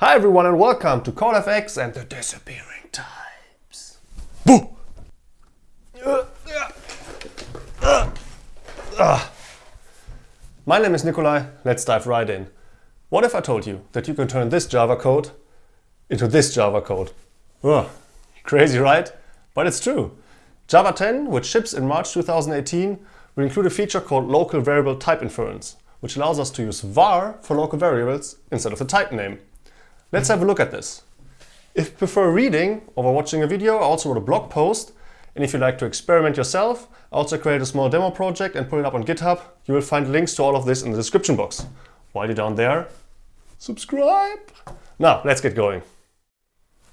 Hi everyone and welcome to CodeFX and the disappearing types. Boo! My name is Nicolai, let's dive right in. What if I told you that you can turn this Java code into this Java code? Ugh, crazy right? But it's true. Java 10, which ships in March 2018, will include a feature called local variable type inference, which allows us to use var for local variables instead of the type name. Let's have a look at this. If you prefer reading over watching a video, I also wrote a blog post. And if you'd like to experiment yourself, I also created a small demo project and put it up on GitHub. You will find links to all of this in the description box. While you're down there, subscribe. Now, let's get going.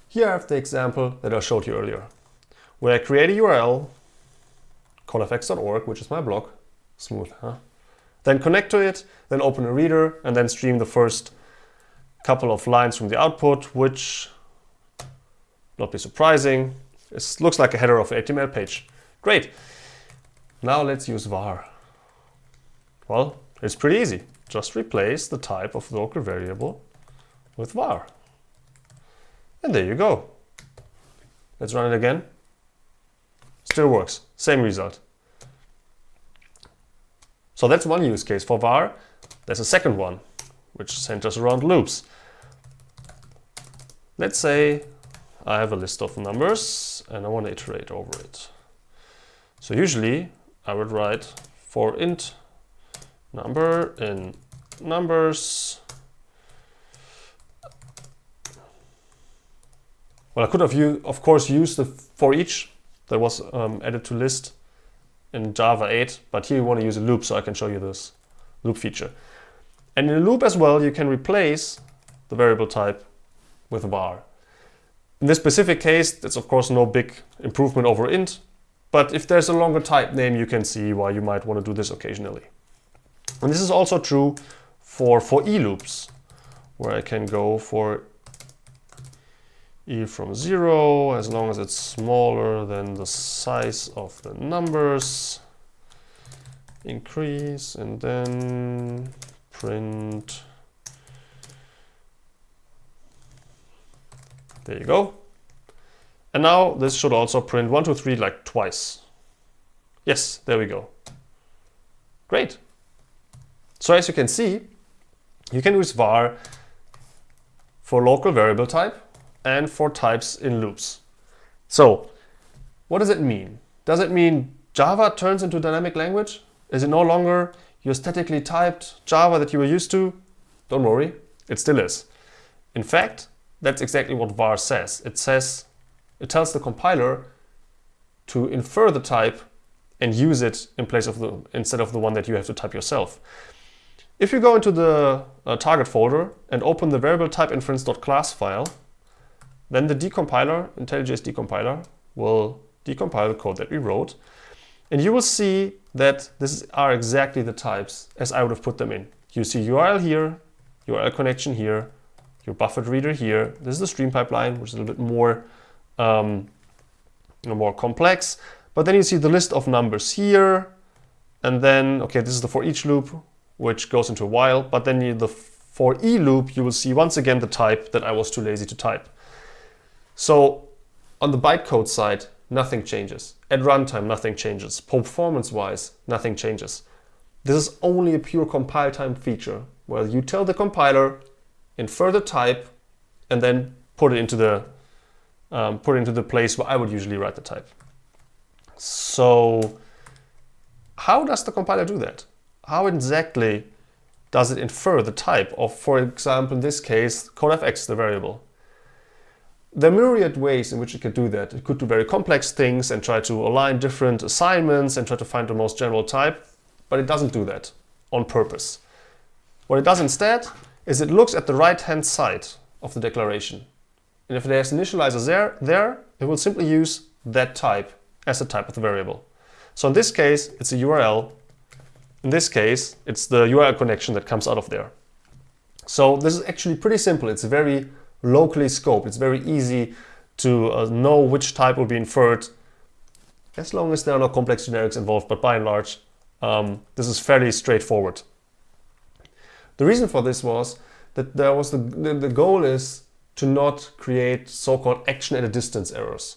Here I have the example that I showed you earlier, where I create a URL, codefx.org, which is my blog, smooth, huh? Then connect to it, then open a reader, and then stream the first couple of lines from the output, which, not be surprising, it looks like a header of an HTML page. Great. Now let's use var. Well, it's pretty easy. Just replace the type of local variable with var. And there you go. Let's run it again. Still works. Same result. So that's one use case for var. There's a second one, which centers around loops. Let's say I have a list of numbers and I want to iterate over it. So usually I would write for int number in numbers. Well, I could have, of course, used the for each that was um, added to list in Java 8, but here you want to use a loop, so I can show you this loop feature. And in a loop as well, you can replace the variable type with a var. In this specific case, that's of course no big improvement over int, but if there's a longer type name, you can see why you might want to do this occasionally. And this is also true for for e loops, where I can go for e from 0 as long as it's smaller than the size of the numbers. Increase and then print. There you go. And now this should also print 1, 2, 3 like twice. Yes, there we go. Great. So as you can see, you can use var for local variable type and for types in loops. So what does it mean? Does it mean Java turns into dynamic language? Is it no longer your statically typed Java that you were used to? Don't worry, it still is. In fact, that's exactly what var says. It says, it tells the compiler to infer the type and use it in place of the instead of the one that you have to type yourself. If you go into the uh, target folder and open the variable type inference.class file, then the decompiler, IntelliJ's decompiler, will decompile the code that we wrote. And you will see that these are exactly the types as I would have put them in. You see URL here, URL connection here, your buffered reader here. This is the stream pipeline, which is a little bit more, um, more complex. But then you see the list of numbers here. And then, okay, this is the for each loop, which goes into a while. But then you, the for e loop, you will see once again the type that I was too lazy to type. So on the bytecode side, nothing changes. At runtime, nothing changes. Performance-wise, nothing changes. This is only a pure compile time feature where you tell the compiler infer the type and then put it into the um, put it into the place where I would usually write the type. So how does the compiler do that? How exactly does it infer the type of, for example, in this case, codefx, the variable? There are myriad ways in which it could do that. It could do very complex things and try to align different assignments and try to find the most general type, but it doesn't do that on purpose. What it does instead is it looks at the right-hand side of the declaration. And if there's initializer there, there, it will simply use that type as the type of the variable. So in this case, it's a URL. In this case, it's the URL connection that comes out of there. So this is actually pretty simple. It's very locally scoped. It's very easy to uh, know which type will be inferred as long as there are no complex generics involved. But by and large, um, this is fairly straightforward. The reason for this was that there was the, the, the goal is to not create so-called action at a distance errors.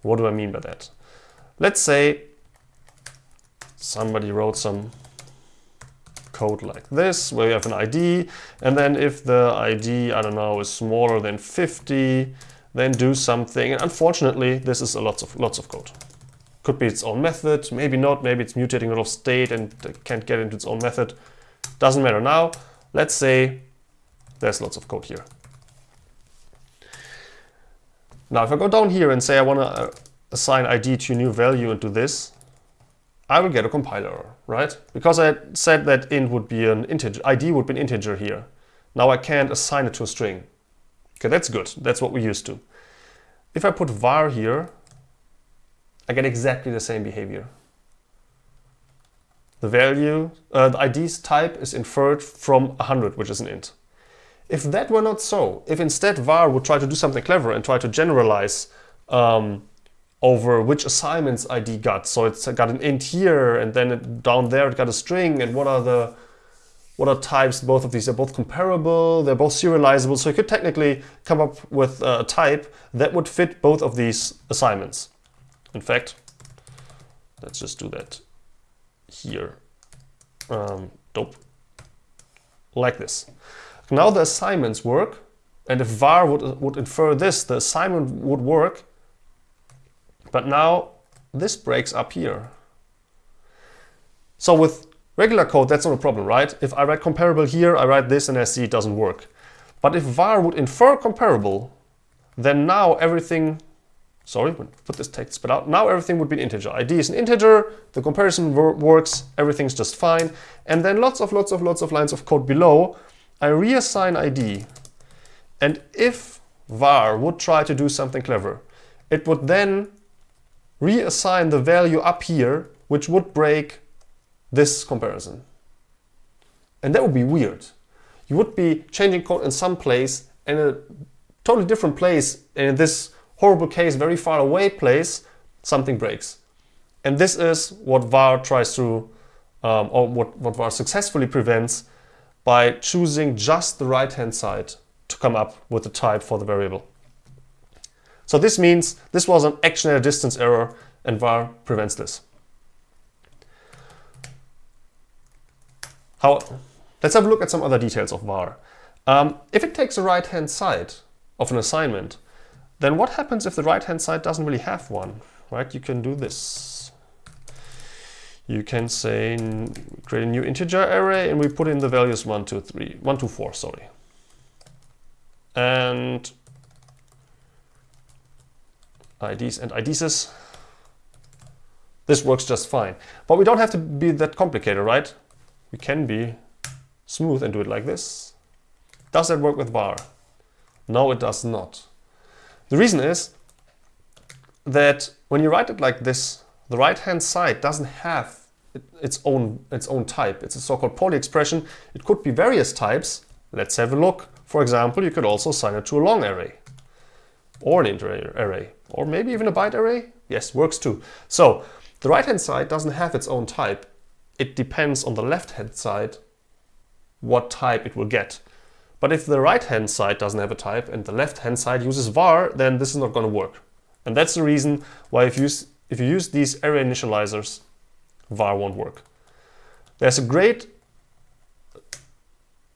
What do I mean by that? Let's say somebody wrote some code like this, where you have an ID, and then if the ID, I don't know, is smaller than 50, then do something. And unfortunately, this is a lots of lots of code. Could be its own method, maybe not, maybe it's mutating a lot of state and can't get into its own method. Doesn't matter now. Let's say there's lots of code here. Now, if I go down here and say I want to uh, assign ID to a new value into this, I will get a compiler, error, right? Because I said that int would be an integer, ID would be an integer here. Now I can't assign it to a string. Okay, that's good. That's what we're used to. If I put var here, I get exactly the same behavior. The value, uh, the ID's type is inferred from 100, which is an int. If that were not so, if instead var would try to do something clever and try to generalize um, over which assignments ID got. So it's got an int here and then it, down there it got a string and what are the what are types both of these are both comparable they're both serializable so you could technically come up with a type that would fit both of these assignments in fact let's just do that here um, dope like this now the assignments work and if var would, would infer this the assignment would work but now this breaks up here. So with regular code, that's not a problem, right? If I write comparable here, I write this and I see it doesn't work. But if var would infer comparable, then now everything, sorry, put this text spit out, now everything would be an integer. ID is an integer, the comparison works, everything's just fine. And then lots of lots of lots of lines of code below, I reassign ID. And if var would try to do something clever, it would then reassign the value up here, which would break this comparison. And that would be weird. You would be changing code in some place in a totally different place. In this horrible case, very far away place, something breaks. And this is what var tries to, um, or what, what var successfully prevents by choosing just the right-hand side to come up with the type for the variable. So this means this was an action at a distance error and var prevents this. How, let's have a look at some other details of var. Um, if it takes the right-hand side of an assignment, then what happens if the right-hand side doesn't really have one, right? You can do this. You can say, create a new integer array and we put in the values 1, 2, 3, 1, 2, 4, sorry. And IDs and IDs. This works just fine. But we don't have to be that complicated, right? We can be smooth and do it like this. Does that work with var? No, it does not. The reason is that when you write it like this, the right-hand side doesn't have its own, its own type. It's a so-called poly expression. It could be various types. Let's have a look. For example, you could also assign it to a long array or an integer array, or maybe even a byte array. Yes, works too. So the right-hand side doesn't have its own type. It depends on the left-hand side what type it will get. But if the right-hand side doesn't have a type and the left-hand side uses var, then this is not going to work. And that's the reason why if you, use, if you use these array initializers, var won't work. There's a great,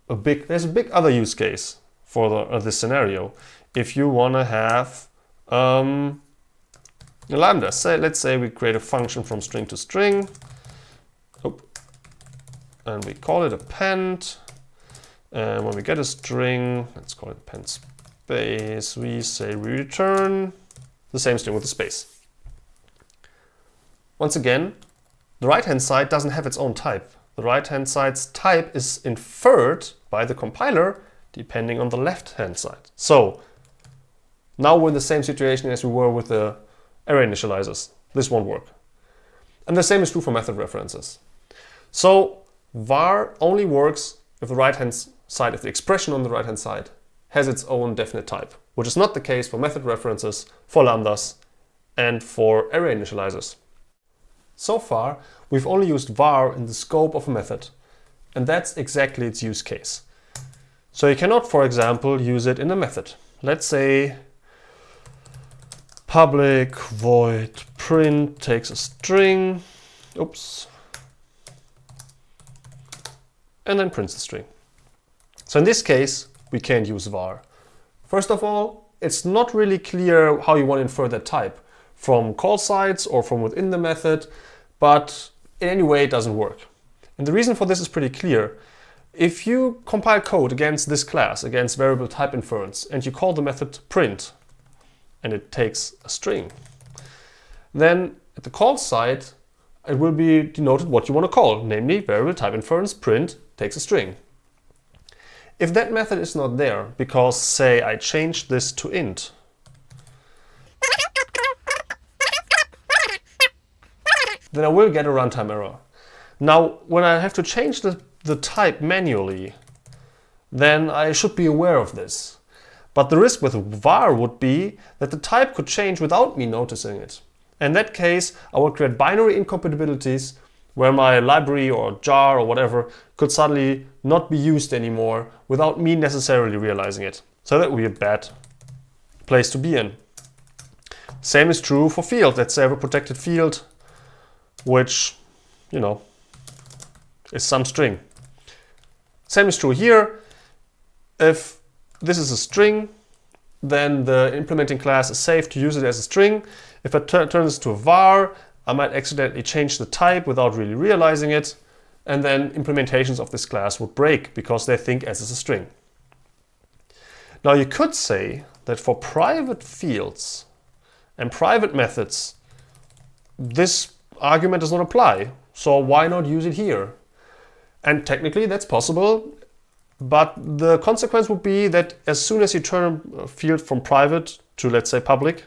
a big, there's a big other use case for the, uh, this scenario if you want to have um, a lambda. Say, let's say we create a function from string to string. And we call it append. And when we get a string, let's call it append space, we say we return the same string with the space. Once again, the right-hand side doesn't have its own type. The right-hand side's type is inferred by the compiler depending on the left-hand side. So now we're in the same situation as we were with the array initializers. This won't work. And the same is true for method references. So var only works if the right-hand side, of the expression on the right-hand side has its own definite type, which is not the case for method references, for lambdas, and for array initializers. So far, we've only used var in the scope of a method, and that's exactly its use case. So you cannot, for example, use it in a method. Let's say public void print takes a string, oops, and then prints the string. So in this case, we can't use var. First of all, it's not really clear how you want to infer that type from call sites or from within the method, but in any way it doesn't work. And the reason for this is pretty clear. If you compile code against this class, against variable type inference, and you call the method print, and it takes a string, then at the call side, it will be denoted what you want to call, namely variable type inference print takes a string. If that method is not there, because say I change this to int, then I will get a runtime error. Now, when I have to change the, the type manually, then I should be aware of this. But the risk with var would be that the type could change without me noticing it. In that case, I would create binary incompatibilities where my library or jar or whatever could suddenly not be used anymore without me necessarily realizing it. So that would be a bad place to be in. Same is true for field. Let's say I have a protected field, which, you know, is some string. Same is true here. If this is a string, then the implementing class is safe to use it as a string. If I turn this to a var, I might accidentally change the type without really realizing it, and then implementations of this class would break because they think S is a string. Now you could say that for private fields and private methods, this argument does not apply. So why not use it here? And technically that's possible, but the consequence would be that as soon as you turn a field from private to let's say public,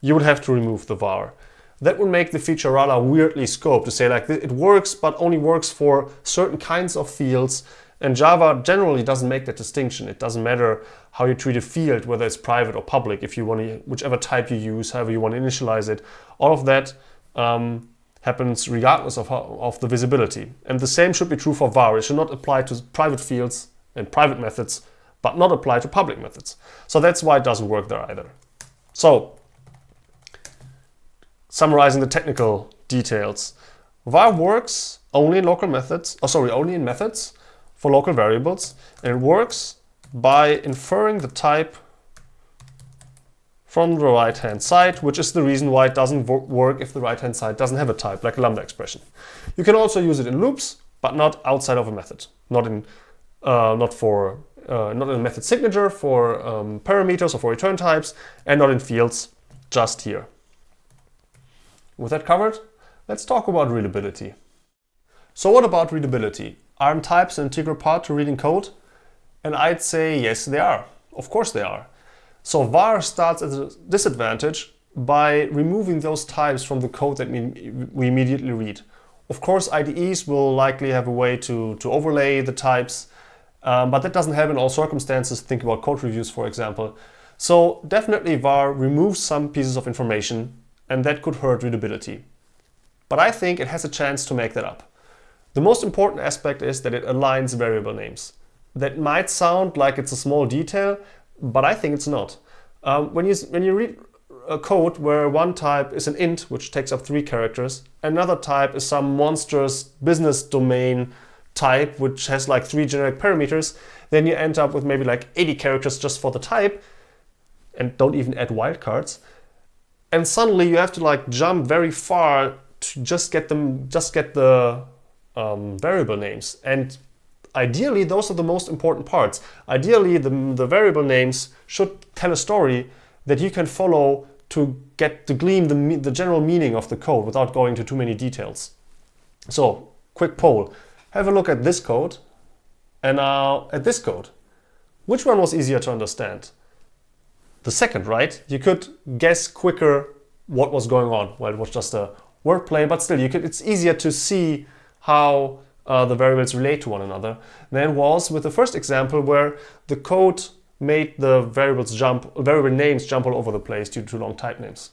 you would have to remove the var that would make the feature rather weirdly scoped to say like it works but only works for certain kinds of fields and Java generally doesn't make that distinction. It doesn't matter how you treat a field, whether it's private or public, if you want to, whichever type you use, however you want to initialize it. All of that um, happens regardless of, how, of the visibility. And the same should be true for var. It should not apply to private fields and private methods, but not apply to public methods. So that's why it doesn't work there either. So summarizing the technical details. var works only in local methods, oh sorry, only in methods for local variables, and it works by inferring the type from the right-hand side, which is the reason why it doesn't work if the right-hand side doesn't have a type, like a lambda expression. You can also use it in loops, but not outside of a method, not in, uh, not for, uh, not in a method signature for um, parameters or for return types, and not in fields, just here. With that covered, let's talk about readability. So what about readability? Are types an integral part to reading code? And I'd say yes, they are. Of course they are. So var starts at a disadvantage by removing those types from the code that we immediately read. Of course, IDEs will likely have a way to, to overlay the types, um, but that doesn't help in all circumstances. Think about code reviews, for example. So definitely var removes some pieces of information and that could hurt readability. But I think it has a chance to make that up. The most important aspect is that it aligns variable names. That might sound like it's a small detail, but I think it's not. Um, when, you, when you read a code where one type is an int, which takes up three characters, another type is some monstrous business domain type, which has like three generic parameters, then you end up with maybe like 80 characters just for the type, and don't even add wildcards and suddenly you have to like jump very far to just get them, just get the um, variable names. And ideally, those are the most important parts. Ideally, the, the variable names should tell a story that you can follow to get to glean the, the general meaning of the code without going into too many details. So, quick poll. Have a look at this code and now at this code. Which one was easier to understand? The second, right? You could guess quicker what was going on. Well, it was just a wordplay, but still, you could. it's easier to see how uh, the variables relate to one another than was with the first example where the code made the variables jump, variable names jump all over the place due to long type names.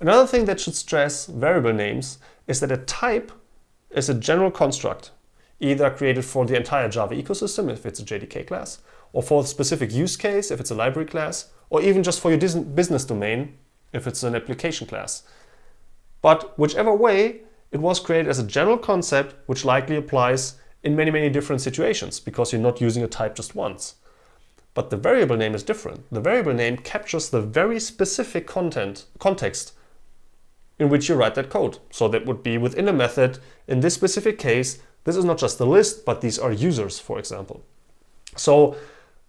Another thing that should stress variable names is that a type is a general construct. Either created for the entire Java ecosystem if it's a JDK class, or for a specific use case if it's a library class, or even just for your business domain if it's an application class. But whichever way, it was created as a general concept which likely applies in many, many different situations because you're not using a type just once. But the variable name is different. The variable name captures the very specific content context in which you write that code. So that would be within a method. In this specific case, this is not just a list, but these are users, for example. So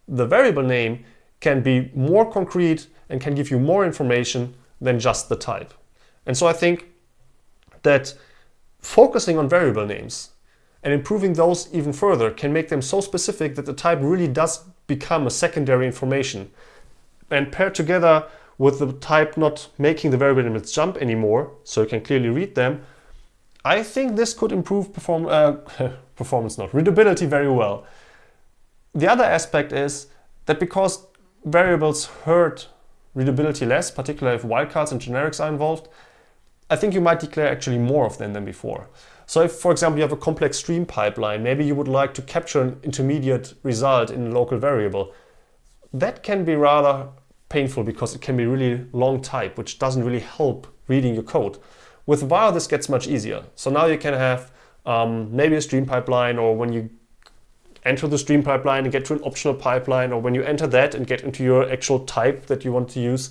the variable name can be more concrete and can give you more information than just the type. And so I think that focusing on variable names and improving those even further can make them so specific that the type really does become a secondary information. And paired together with the type not making the variable names jump anymore, so you can clearly read them, I think this could improve perform uh, performance, not readability very well. The other aspect is that because variables hurt readability less, particularly if wildcards and generics are involved, I think you might declare actually more of them than before. So if, for example, you have a complex stream pipeline, maybe you would like to capture an intermediate result in a local variable. That can be rather painful because it can be really long type, which doesn't really help reading your code. With var, this gets much easier. So now you can have um, maybe a stream pipeline or when you enter the stream pipeline and get to an optional pipeline or when you enter that and get into your actual type that you want to use,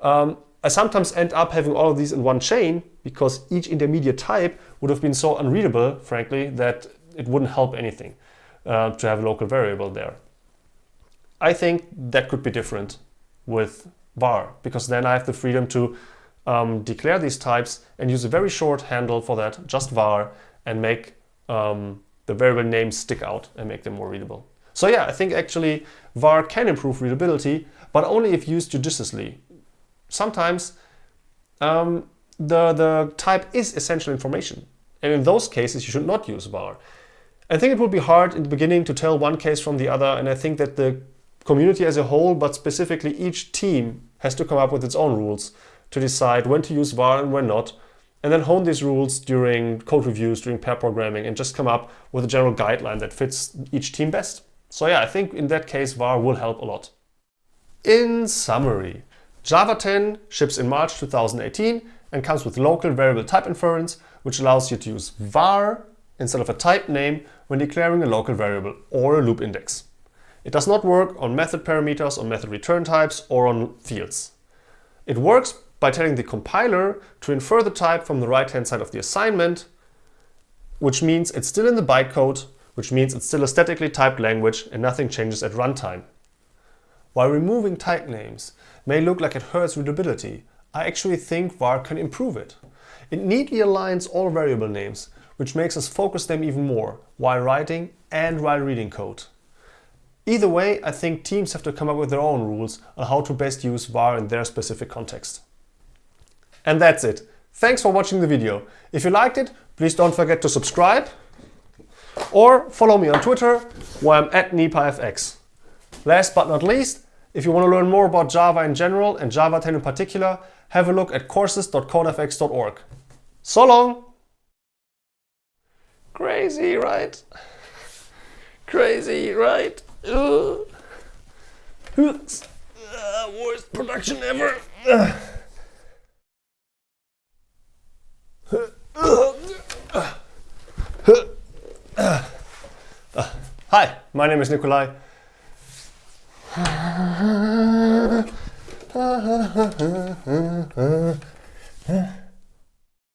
um, I sometimes end up having all of these in one chain because each intermediate type would have been so unreadable, frankly, that it wouldn't help anything uh, to have a local variable there. I think that could be different with var because then I have the freedom to um, declare these types and use a very short handle for that, just var, and make um, the variable names stick out and make them more readable. So yeah, I think actually var can improve readability, but only if used judiciously sometimes um, the, the type is essential information. And in those cases, you should not use var. I think it would be hard in the beginning to tell one case from the other. And I think that the community as a whole, but specifically each team has to come up with its own rules to decide when to use var and when not. And then hone these rules during code reviews, during pair programming, and just come up with a general guideline that fits each team best. So yeah, I think in that case, var will help a lot. In summary, Java 10 ships in March 2018 and comes with local variable type inference, which allows you to use var instead of a type name when declaring a local variable or a loop index. It does not work on method parameters, on method return types, or on fields. It works by telling the compiler to infer the type from the right-hand side of the assignment, which means it's still in the bytecode, which means it's still a statically typed language and nothing changes at runtime. While removing type names may look like it hurts readability, I actually think var can improve it. It neatly aligns all variable names, which makes us focus them even more while writing and while reading code. Either way, I think teams have to come up with their own rules on how to best use var in their specific context. And that's it. Thanks for watching the video. If you liked it, please don't forget to subscribe or follow me on Twitter where I'm at NipaFX. Last but not least, if you want to learn more about Java in general and Java 10 in particular, have a look at courses.codefx.org. So long! Crazy, right? Crazy, right? Uh, worst production ever. Hi, my name is Nicolai.